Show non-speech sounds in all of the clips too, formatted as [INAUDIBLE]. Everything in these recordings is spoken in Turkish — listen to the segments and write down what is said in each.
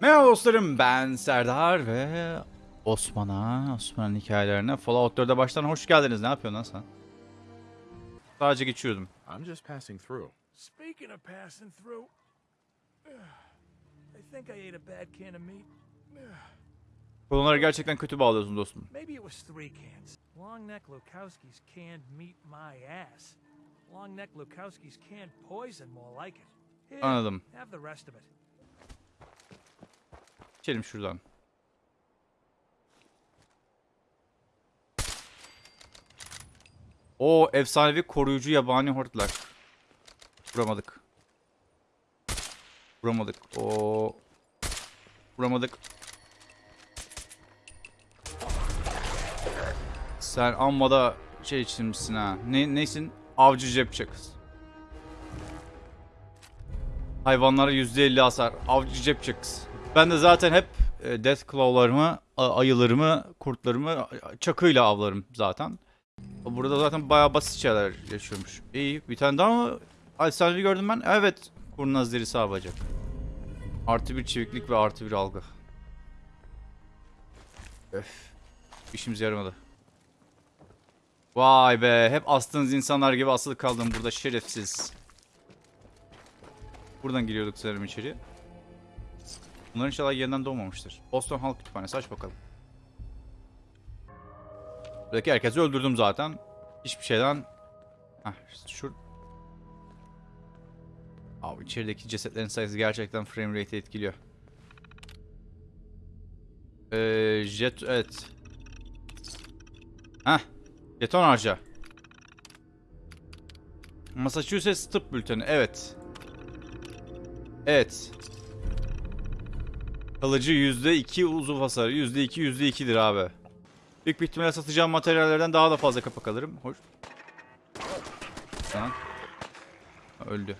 Merhaba dostlarım ben Serdar ve Osman'a, Osman'ın hikayelerine Fallout 4'e baştan hoş geldiniz. Ne yapıyorsun lan sen? Sadece geçiyordum. I'm just passing through. Speaking of passing through, I think I ate a bad can of meat. Konuları gerçekten kötü bağlıyorsun dostum. Maybe it was three cans. Long neck Lukowski's canned meat my ass. Long neck Lukowski's canned poison more like it. Anladım. Have the rest of it. İçelim şuradan. O efsanevi koruyucu yabani hortlar. Vuramadık. Vuramadık. O Vuramadık. Sen amma da şey içmişsin ha. Ne, neysin? Avcı cepçe kız. Hayvanlara %50 hasar. Avcı cepçe kız. Ben de zaten hep e, Death Claw'larımı, ayılarımı, kurtlarımı çakıyla avlarım zaten. Burada zaten bayağı basit şeyler yaşıyormuş. İyi. Bir tane daha mı? Efsanevi gördüm ben. Evet. Kurnaz derisi avacak. Artı bir çeviklik ve artı bir algı. Öf. İşimize yaramadı. Vay be. Hep astığınız insanlar gibi asılı kaldım burada şerefsiz. Buradan giriyorduk sanırım içeri. Bunlar inşallah yeniden doğmamıştır. Boston Halk Kütüphanesi aç bakalım. Buradaki herkesi öldürdüm zaten. Hiçbir şeyden... Heh, şur... Abi içerideki cesetlerin sayısı gerçekten frame rate'i etkiliyor. Ee, jet... Evet. Heh. Jeton harca. Massachusetts tıp bülteni. Evet. Evet. Kalıcı %2 uzuv hasarı. %2 %2'dir abi. Büyük bir ihtimalle satacağım materyallerden daha da fazla kapak alırım. Hoş. Ha, Öldü.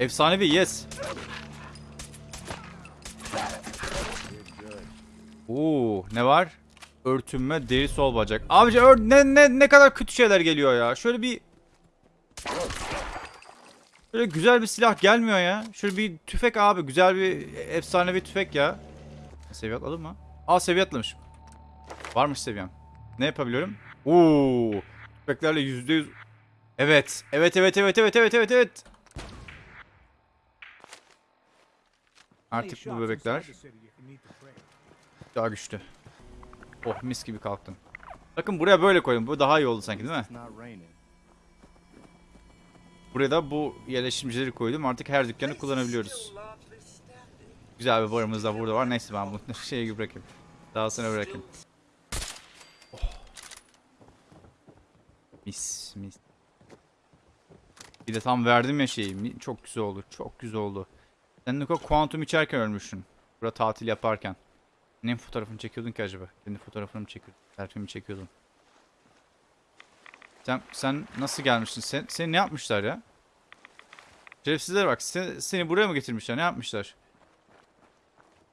Efsanevi yes. Oo, ne var? Örtünme, deri sol bacak. Abici ne ne ne kadar kötü şeyler geliyor ya. Şöyle bir Böyle güzel bir silah gelmiyor ya. Şöyle bir tüfek abi. Güzel bir efsanevi tüfek ya. Seviye atladım mı? Aa seviye atlamışım. Varmış seviyem. Ne yapabiliyorum? Oo, tüfeklerle yüzde yüz. Evet. Evet evet evet evet evet evet evet. Artık bu bebekler daha güçlü. Oh mis gibi kalktım. Bakın buraya böyle koydum. Bu daha iyi oldu sanki değil mi? Buraya da bu yerleşimcileri koydum. Artık her dükkanı kullanabiliyoruz. Güzel bir barımız da burada var. Neyse ben bunu [LAUGHS] şeye bırakayım. Daha sonra bırakayım. Oh. Mis mis. Bir de tam verdim ya şeyi. Çok güzel oldu. Çok güzel oldu. Sen Niko kuantum içerken ölmüşsün. Burada tatil yaparken. Ne fotoğrafını çekiyordun ki acaba? Kendi fotoğrafını mı çekiyordun? Selfie mi çekiyordun? Sen, sen nasıl gelmişsin? Sen, seni ne yapmışlar ya? Şerefsizlere bak. Seni, seni buraya mı getirmişler? Ne yapmışlar?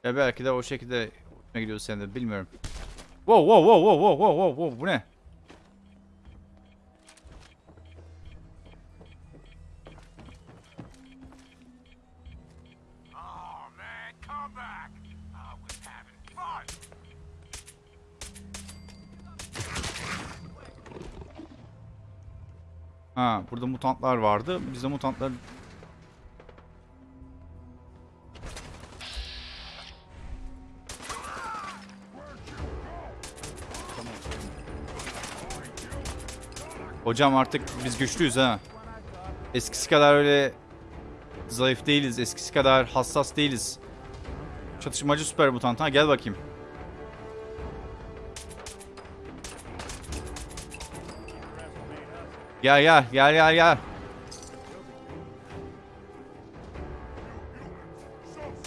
Ya belki de o şekilde ne gidiyordu sen de bilmiyorum. Wow wow wow wow wow wow wow bu ne? Ha burada mutantlar vardı. Biz de mutantlar... Hocam artık biz güçlüyüz ha. Eskisi kadar öyle zayıf değiliz. Eskisi kadar hassas değiliz. Çatışmacı süper mutant ha gel bakayım. Gel gel gel gel gel.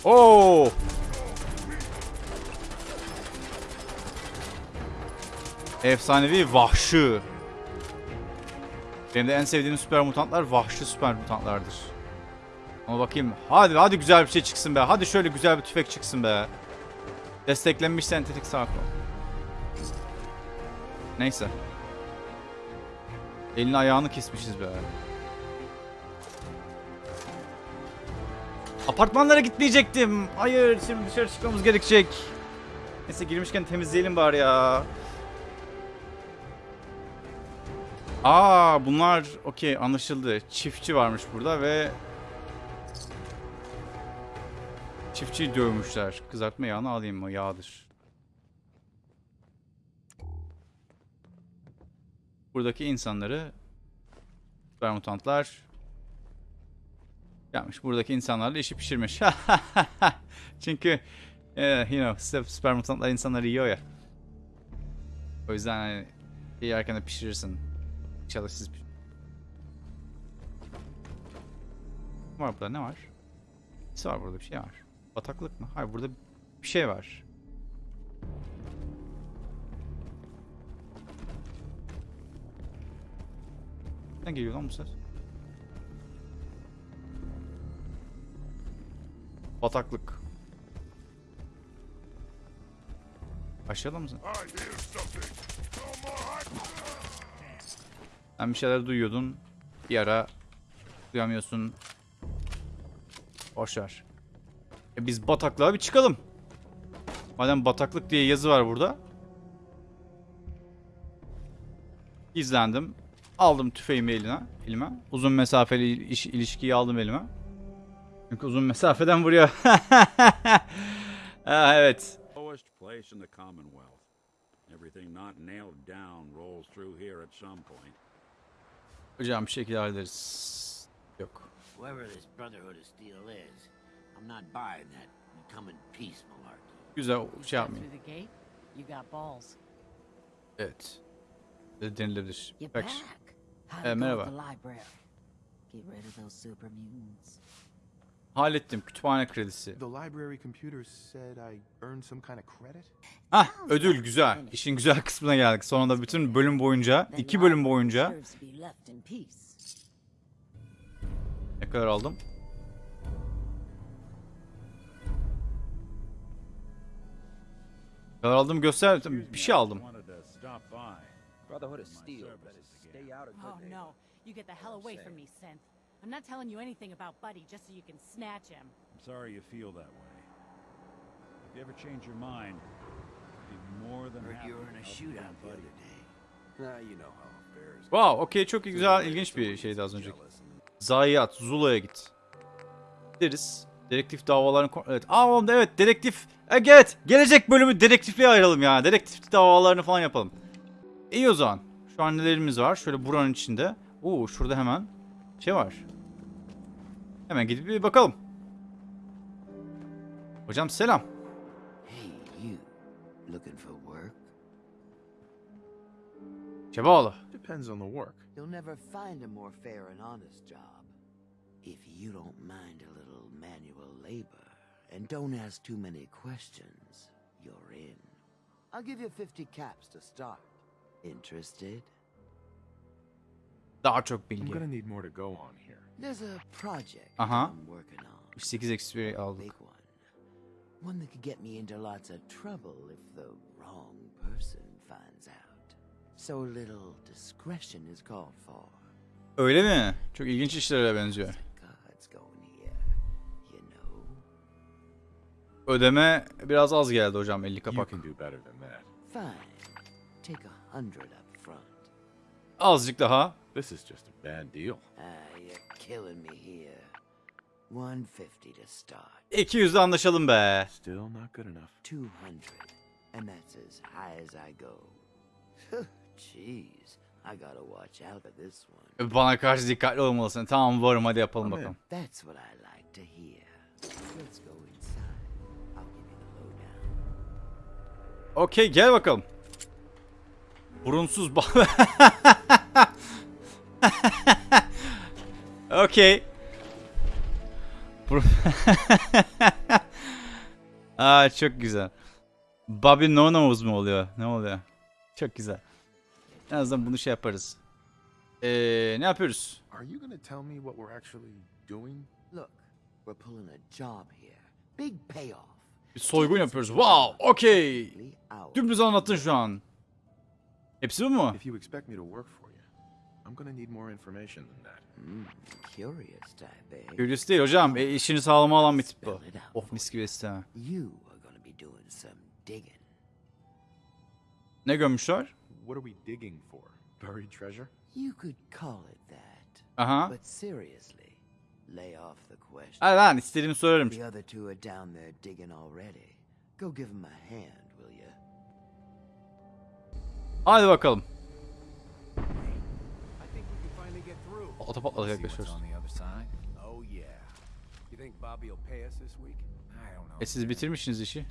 Oo! Efsanevi vahşi. Benim de en sevdiğim süper mutantlar vahşi süper mutantlardır. Ama bakayım. Hadi hadi güzel bir şey çıksın be. Hadi şöyle güzel bir tüfek çıksın be. Desteklenmiş sentetik sağ kol. Neyse. Elini ayağını kesmişiz be. Apartmanlara gitmeyecektim. Hayır şimdi dışarı çıkmamız gerekecek. Neyse girmişken temizleyelim bari ya. Aa bunlar okey anlaşıldı. Çiftçi varmış burada ve çiftçiyi dövmüşler. Kızartma yağını alayım mı? Yağdır. Buradaki insanları süper mutantlar yapmış. Buradaki insanlarla işi pişirmiş. [LAUGHS] Çünkü eh, you know, süper- insanları yiyor ya. O yüzden hani şey yerken de pişirirsin. İnşallah siz piş- Ne var burada ne var? Ne var burada bir şey var. Bataklık mı? Hayır burada bir şey var. Ne geliyor lan bu ses? Bataklık. Aşağıda mısın? Sen bir şeyler duyuyordun. Bir ara duyamıyorsun. Boşver. E biz bataklığa bir çıkalım. Madem bataklık diye yazı var burada. İzlendim. Aldım tüfeğimi eline, elime. Uzun mesafeli iş, ilişkiyi aldım elime. Çünkü uzun mesafeden vuruyor. [LAUGHS] ha, evet. lowest place in the Commonwealth. Everything not nailed down rolls through here at some point. Hocam bir şekilde hallederiz. Yok. Whoever this Brotherhood of Steel is, I'm not buying that come in peace malarkey. Güzel şey yapmayın. through the gate, you got balls. Evet. Denilebilir. You're Bak. back. Go merhaba. with the library? Get rid of those super mutants. Hallettim. Kütüphane kredisi. The library computer said I earned some kind of credit. Hah ödül güzel. İşin güzel kısmına geldik. Sonunda bütün bölüm boyunca, iki bölüm boyunca ne kadar aldım? Ne kadar aldım göster. Bir şey aldım. Brotherhood of Steel stay out of Oh no, you get the hell away from me, Synth. I'm not telling you anything about Buddy just so you can snatch him. I'm sorry you feel that way. If you ever change your mind, be more than happy you were in a shootout the Buddy. other day. You know how affairs Wow, okey çok güzel, ilginç bir şeydi az önceki. Zayiat, Zula'ya git. Gideriz. Dedektif davalarını... ko- Evet. Aa oğlum, evet dedektif. E, Evet. Gelecek bölümü dedektifliğe ayıralım ya. Dedektif davalarını falan yapalım. İyi o zaman. Şu an nelerimiz var? Şöyle buranın içinde. Oo şurada hemen şey var. Hemen gidip bir bakalım. Hocam selam. Hey, you. Looking for work? Cebaoğlu. Depends on the work. You'll never find a more fair and honest job. If you don't mind a little manual labor and don't ask too many questions, you're in. I'll give you 50 caps to start. Interested? Daha çok I'm bilgi. gonna need more to go on here. There's a project Uh-huh. I'm working on. 8 XP aldık. Big one. One that could get me into lots of trouble if the wrong person finds out. So a little discretion is called for. Öyle mi? Çok ilginç işlere benziyor. Ödeme biraz az geldi hocam 50 You kapak. can do better than that. Fine. Take a hundred up front. Azıcık daha. This is just a bad deal. Ah, you're killing me here. 150 to start. 200'de anlaşalım be. Still not good enough. 200. And that's as high as I go. [LAUGHS] Jeez, I gotta watch out for this one. Bana karşı dikkatli olmalısın. Tamam varım hadi yapalım Tamam. bakalım. That's what I like to hear. Let's go inside. I'll give you the lowdown. Okey gel bakalım. Burunsuz bal. [LAUGHS] Bur- [LAUGHS] Aa çok güzel. Bobby No Nose mu oluyor? Ne oluyor? Çok güzel. En azından bunu şey yaparız. Ee, ne yapıyoruz? Are you gonna tell me what we're actually doing? Look, we're pulling a job here. Big payoff. Bir soygun yapıyoruz. Wow, ours. Dümdüz anlattın şu an. Hepsi bu mu? If you expect me to work for you, I'm gonna need more information than that. Hmm, curious type, eh? Curious değil hocam. E, işini sağlama alan bir tip bu. For mis gibi isteme. You are gonna be doing some digging. Ne gömmüşler? What are we digging for? Buried treasure? You could call it that. Aha. But seriously, lay off the question. Hadi lan istediğimi sorarım. The other two are down there digging already. Go give them a hand? Hadi bakalım. Side. Oh yeah. You think Bobby will pay us this week? I don't know. E siz bitirmişsiniz işi.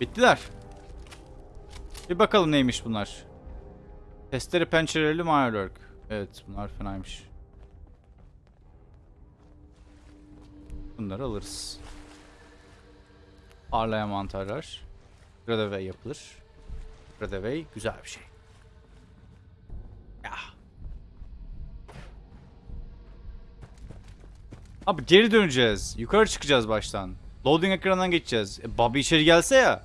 Bittiler. Bir bakalım neymiş bunlar. Testere pencereli Mirelurk. Evet bunlar fenaymış. Bunları alırız. Parlayan mantarlar. Gradaway yapılır. Gradaway güzel bir şey. Ya. Abi geri döneceğiz. Yukarı çıkacağız baştan. Loading ekranından geçeceğiz. E, Bobby içeri gelse ya.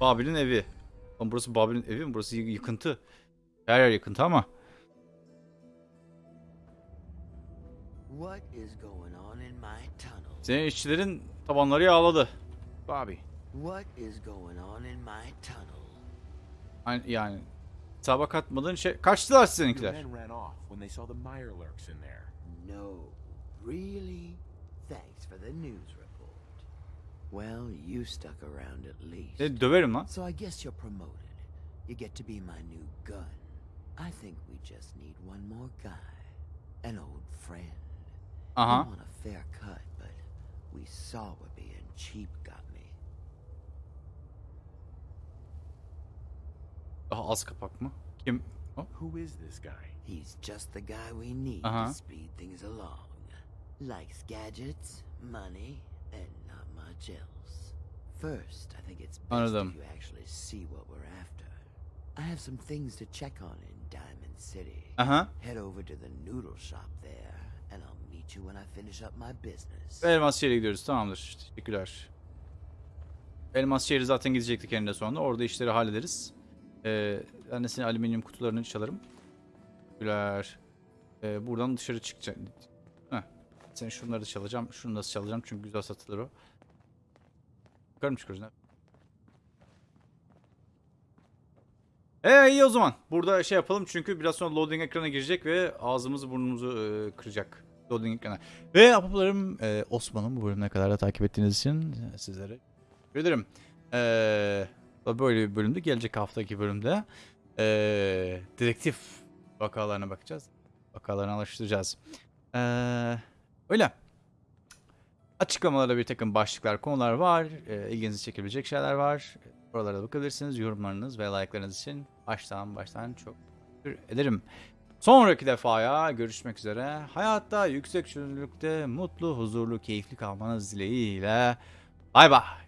Bobby'nin evi. Lan burası Bobby'nin evi mi? Burası yıkıntı. Her yer yıkıntı ama. What is going on in my tunnel? Senin işçilerin tabanları yağladı. Bobby, What is going on in my tunnel? Yani, yani hesaba katmadığın şey... Kaçtılar there. No. Really? Thanks for the news report. Well, you stuck around at least. E, döverim lan. So I guess you're promoted. You get to be my new gun. I think we just need one more guy. An old friend. Aha. You want a fair cut, but we saw what being cheap got me. Daha az kapak mı? Kim? O? Who is this guy? He's just the guy we need Uh-huh. to speed things along. Likes gadgets, money, and else. First, I think it's best if you actually see what we're after. I have some things to check on in Diamond City. Aha. Head over to the noodle shop there, and I'll meet you when I finish up my business. Elmas şehre gidiyoruz. Tamamdır. Teşekkürler. Elmas şehri zaten gidecektik eninde sonunda. Orada işleri hallederiz. Ee, senin alüminyum kutularını çalarım. Teşekkürler. Ee, buradan dışarı çıkacak. Heh. Sen şunları da çalacağım. Şunu da çalacağım çünkü güzel satılır o. Yukarı mı çıkıyoruz ne? Ee iyi o zaman. Burada şey yapalım çünkü biraz sonra loading ekrana girecek ve ağzımızı burnumuzu e, kıracak. Loading ekrana. Ve apaplarım e, Osman'ın bu bölümüne kadar da takip ettiğiniz için e, sizlere teşekkür ederim. Ee, böyle bir bölümde gelecek haftaki bölümde e, dedektif vakalarına bakacağız. Vakalarını alıştıracağız. Ee, öyle. Açıklamalarda bir takım başlıklar, konular var. E, ilginizi çekebilecek şeyler var. Oralara da bakabilirsiniz. Yorumlarınız ve like'larınız için baştan baştan çok teşekkür ederim. Sonraki defaya görüşmek üzere. Hayatta yüksek çözünürlükte mutlu, huzurlu, keyifli kalmanız dileğiyle. Bay bay.